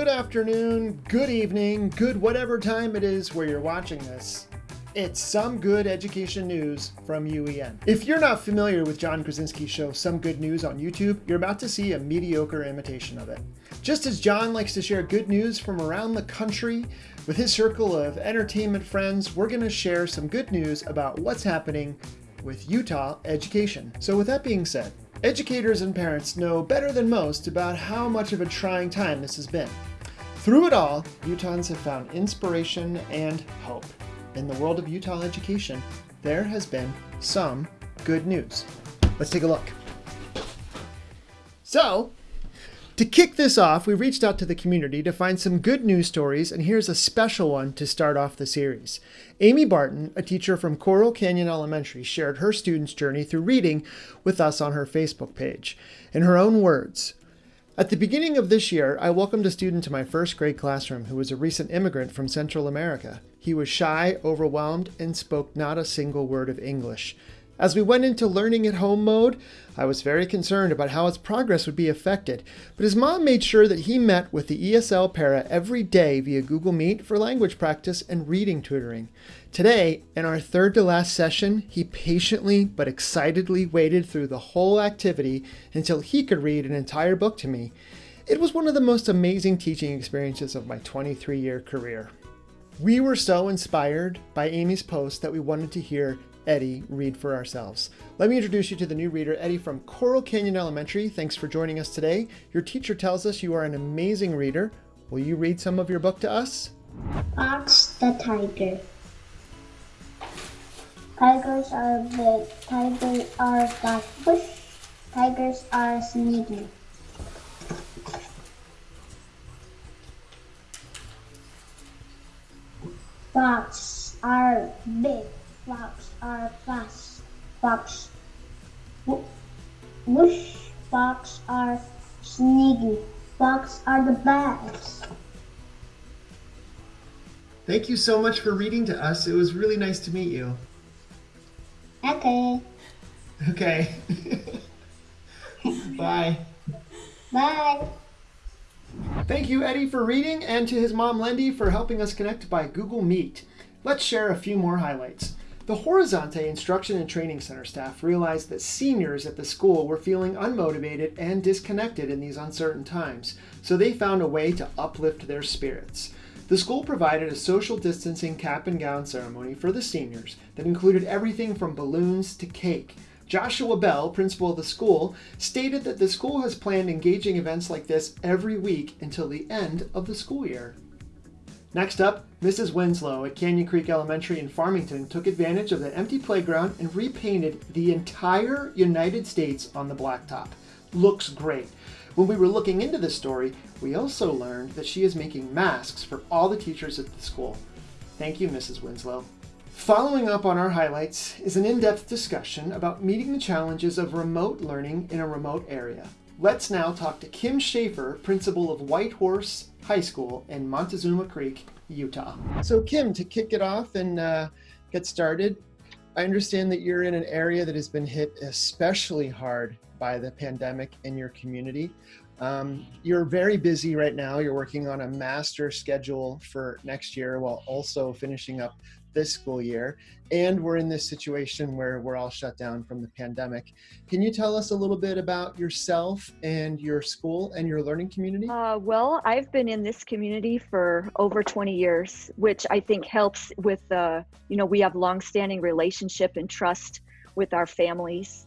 good afternoon, good evening, good whatever time it is where you're watching this. It's some good education news from UEN. If you're not familiar with John Krasinski's show Some Good News on YouTube, you're about to see a mediocre imitation of it. Just as John likes to share good news from around the country with his circle of entertainment friends, we're going to share some good news about what's happening with Utah education. So with that being said, educators and parents know better than most about how much of a trying time this has been. Through it all, Utahns have found inspiration and hope in the world of Utah education, there has been some good news. Let's take a look. So, to kick this off, we reached out to the community to find some good news stories, and here's a special one to start off the series. Amy Barton, a teacher from Coral Canyon Elementary, shared her students' journey through reading with us on her Facebook page. In her own words, at the beginning of this year, I welcomed a student to my first grade classroom who was a recent immigrant from Central America. He was shy, overwhelmed, and spoke not a single word of English. As we went into learning at home mode, I was very concerned about how his progress would be affected, but his mom made sure that he met with the ESL para every day via Google Meet for language practice and reading tutoring. Today, in our third to last session, he patiently but excitedly waited through the whole activity until he could read an entire book to me. It was one of the most amazing teaching experiences of my 23 year career. We were so inspired by Amy's post that we wanted to hear Eddie read for ourselves. Let me introduce you to the new reader, Eddie from Coral Canyon Elementary. Thanks for joining us today. Your teacher tells us you are an amazing reader. Will you read some of your book to us? Fox the Tiger. Tigers are big, tigers are black bush, tigers are sneaky. Fox are big, fox are fast, fox whoosh, fox are sneaky, fox are the best. Thank you so much for reading to us. It was really nice to meet you. Okay. Okay. Bye. Bye. Thank you, Eddie, for reading, and to his mom, Lindy, for helping us connect by Google Meet. Let's share a few more highlights. The Horizonte Instruction and Training Center staff realized that seniors at the school were feeling unmotivated and disconnected in these uncertain times, so they found a way to uplift their spirits. The school provided a social distancing cap and gown ceremony for the seniors that included everything from balloons to cake. Joshua Bell, principal of the school, stated that the school has planned engaging events like this every week until the end of the school year. Next up, Mrs. Winslow at Canyon Creek Elementary in Farmington took advantage of the empty playground and repainted the entire United States on the blacktop. Looks great. When we were looking into this story, we also learned that she is making masks for all the teachers at the school. Thank you, Mrs. Winslow. Following up on our highlights is an in-depth discussion about meeting the challenges of remote learning in a remote area. Let's now talk to Kim Schaefer, principal of Whitehorse High School in Montezuma Creek, Utah. So Kim, to kick it off and uh, get started, I understand that you're in an area that has been hit especially hard by the pandemic in your community. Um, you're very busy right now. You're working on a master schedule for next year while also finishing up this school year. And we're in this situation where we're all shut down from the pandemic. Can you tell us a little bit about yourself and your school and your learning community? Uh, well, I've been in this community for over 20 years, which I think helps with, uh, you know, we have longstanding relationship and trust with our families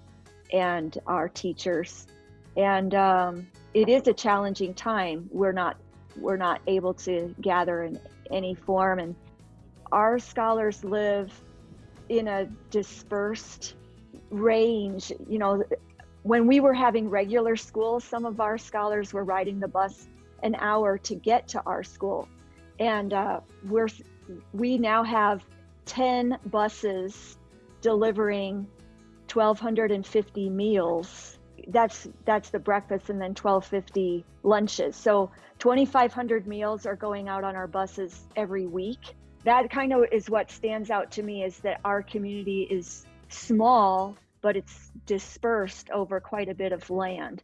and our teachers. And um, it is a challenging time. We're not we're not able to gather in any form and our scholars live in a dispersed range. You know when we were having regular school some of our scholars were riding the bus an hour to get to our school. And uh, we're we now have 10 buses delivering 1250 meals. That's that's the breakfast and then 1250 lunches. So 2500 meals are going out on our buses every week that kind of is what stands out to me is that our community is small but it's dispersed over quite a bit of land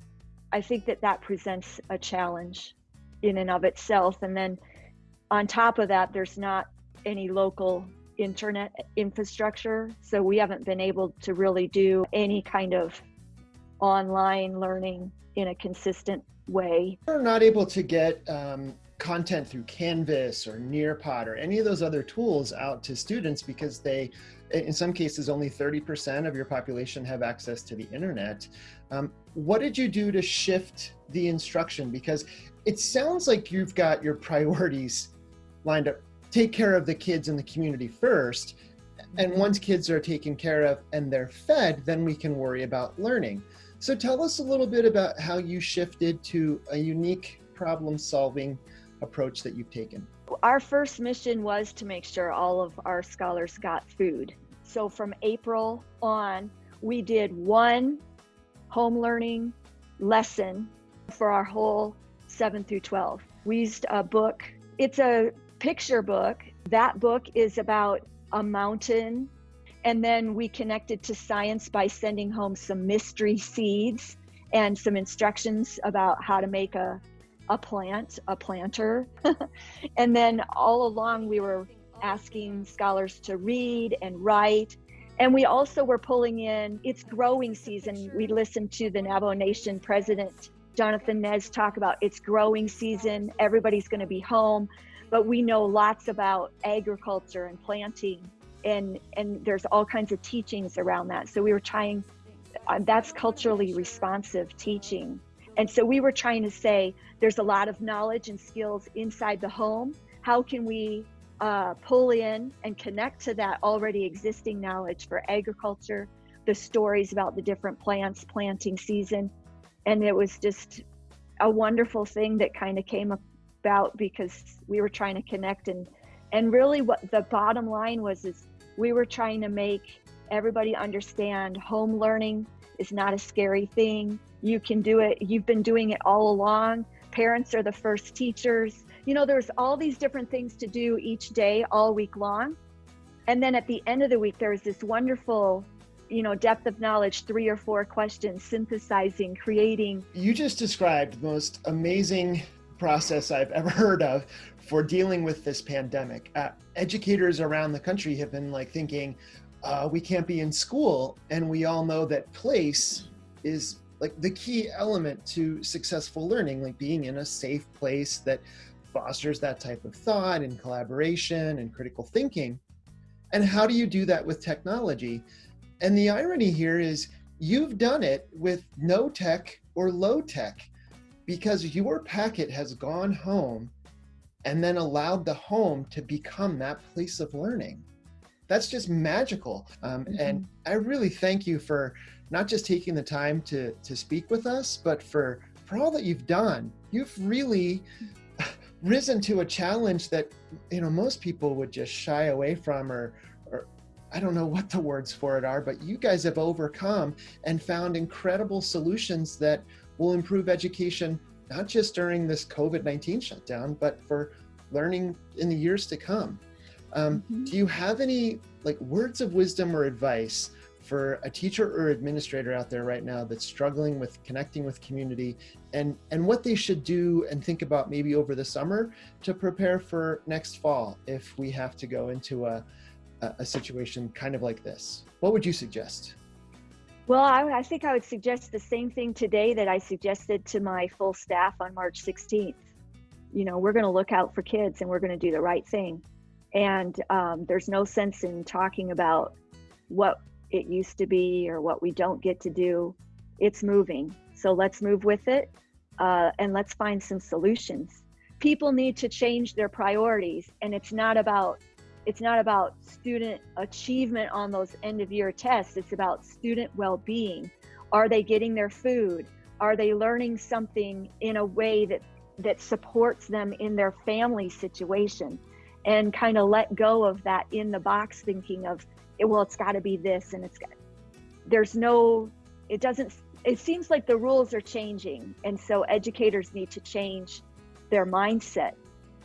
i think that that presents a challenge in and of itself. And then on top of that, there's not any local internet infrastructure. So we haven't been able to really do any kind of online learning in a consistent way. We're not able to get um, content through Canvas or Nearpod or any of those other tools out to students because they, in some cases, only 30% of your population have access to the internet. Um, what did you do to shift the instruction? Because it sounds like you've got your priorities lined up. Take care of the kids in the community first. And once kids are taken care of and they're fed, then we can worry about learning. So tell us a little bit about how you shifted to a unique problem solving approach that you've taken. Our first mission was to make sure all of our scholars got food. So from April on, we did one home learning lesson for our whole 7 through 12. We used a book, it's a picture book. That book is about a mountain and then we connected to science by sending home some mystery seeds and some instructions about how to make a, a plant, a planter. and then all along, we were asking scholars to read and write. And we also were pulling in, it's growing season. We listened to the Navajo Nation president, Jonathan Nez, talk about it's growing season. Everybody's going to be home. But we know lots about agriculture and planting and and there's all kinds of teachings around that so we were trying uh, that's culturally responsive teaching and so we were trying to say there's a lot of knowledge and skills inside the home. How can we uh, pull in and connect to that already existing knowledge for agriculture the stories about the different plants planting season? And it was just a wonderful thing that kind of came about because we were trying to connect. And and really what the bottom line was is we were trying to make everybody understand home learning is not a scary thing you can do it you've been doing it all along parents are the first teachers you know there's all these different things to do each day all week long and then at the end of the week there's this wonderful you know depth of knowledge three or four questions synthesizing creating you just described the most amazing process I've ever heard of for dealing with this pandemic. Uh, educators around the country have been like thinking, uh, we can't be in school. And we all know that place is like the key element to successful learning, like being in a safe place that fosters that type of thought and collaboration and critical thinking. And how do you do that with technology? And the irony here is you've done it with no tech or low tech because your packet has gone home and then allowed the home to become that place of learning. That's just magical. Um, mm-hmm. And I really thank you for not just taking the time to, to speak with us, but for, for all that you've done. You've really risen to a challenge that, you know, most people would just shy away from or, or I don't know what the words for it are, but you guys have overcome and found incredible solutions that will improve education, not just during this COVID-19 shutdown, but for learning in the years to come. Um, mm-hmm. Do you have any like words of wisdom or advice for a teacher or administrator out there right now that's struggling with connecting with community and, and what they should do and think about maybe over the summer to prepare for next fall if we have to go into a, a situation kind of like this? What would you suggest? Well, I, I, think I would suggest the same thing today that I suggested to my full staff on March 16th. You know, we're going to look out for kids and we're going to do the right thing. And um, there's no sense in talking about what it used to be or what we don't get to do. It's moving. So let's move with it uh, and let's find some solutions. People need to change their priorities, and it's not about it's not about student achievement on those end of year tests. It's about student well being. Are they getting their food? Are they learning something in a way that, that supports them in their family situation? And kind of let go of that in the box thinking of, well, it's got to be this and it's got, there's no, it doesn't, it seems like the rules are changing. And so educators need to change their mindset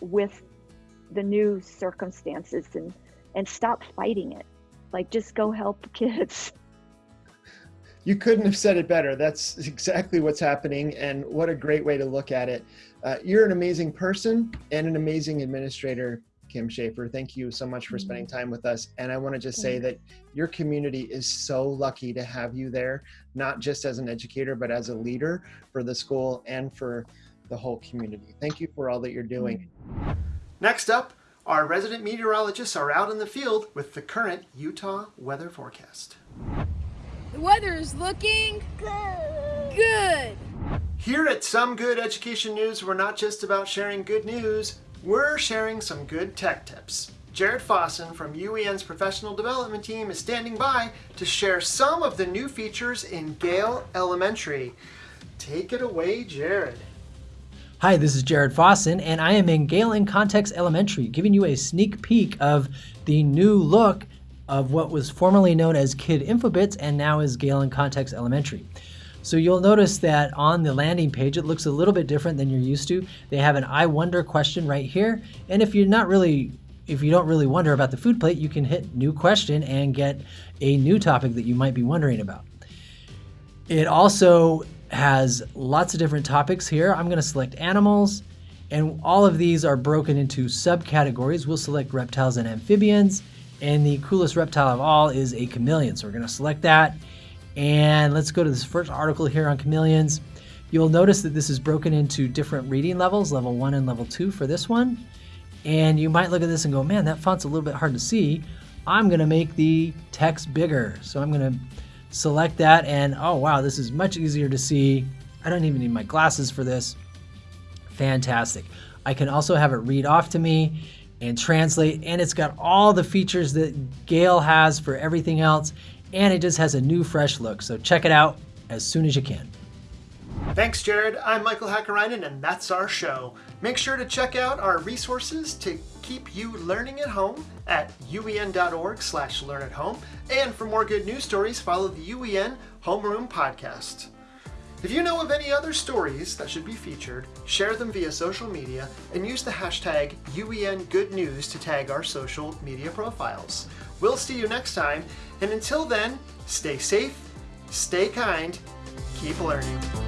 with the new circumstances and and stop fighting it like just go help kids You couldn't have said it better. That's exactly what's happening, and what a great way to look at it. Uh, you're an amazing person and an amazing administrator, Kim Schaefer. Thank you so much for spending mm-hmm. time with us. And I want to just say that your community is so lucky to have you there, not just as an educator, but as a leader for the school and for the whole community. Thank you for all that you're doing. Mm-hmm. Next up, our resident meteorologists are out in the field with the current Utah weather forecast. The weather is looking good. Good. Here at Some Good Education News, we're not just about sharing good news, we're sharing some good tech tips. Jared Fossen from UEN's professional development team is standing by to share some of the new features in Gale Elementary. Take it away, Jared. Hi, this is Jared Fossen, and I am in Gale in Context Elementary, giving you a sneak peek of the new look of what was formerly known as Kid Infobits and now is Gale in Context Elementary. So you'll notice that on the landing page, it looks a little bit different than you're used to. They have an I wonder question right here. And if you're not really, if you don't really wonder about the food plate, you can hit new question and get a new topic that you might be wondering about. It also has lots of different topics here. I'm going to select animals, and all of these are broken into subcategories. We'll select reptiles and amphibians, and the coolest reptile of all is a chameleon. So we're going to select that, and let's go to this first article here on chameleons. You'll notice that this is broken into different reading levels, level one and level two for this one. And you might look at this and go, man, that font's a little bit hard to see. I'm to make the text bigger. So I'm to select that and oh wow, this is much easier to see. I don't even need my glasses for this. Fantastic. I can also have it read off to me and translate and it's got all the features that Gale has for everything else and it just has a new fresh look. So check it out as soon as you can. Thanks, Jared. I'm Michael Hakkarainen, and that's our show. Make sure to check out our resources to keep you learning at home at uen.org slash learn at home. And for more good news stories, follow the UEN Homeroom podcast. If you know of any other stories that should be featured, share them via social media and use the hashtag UENGoodNews to tag our social media profiles. We'll see you next time, and until then, stay safe, stay kind, keep learning.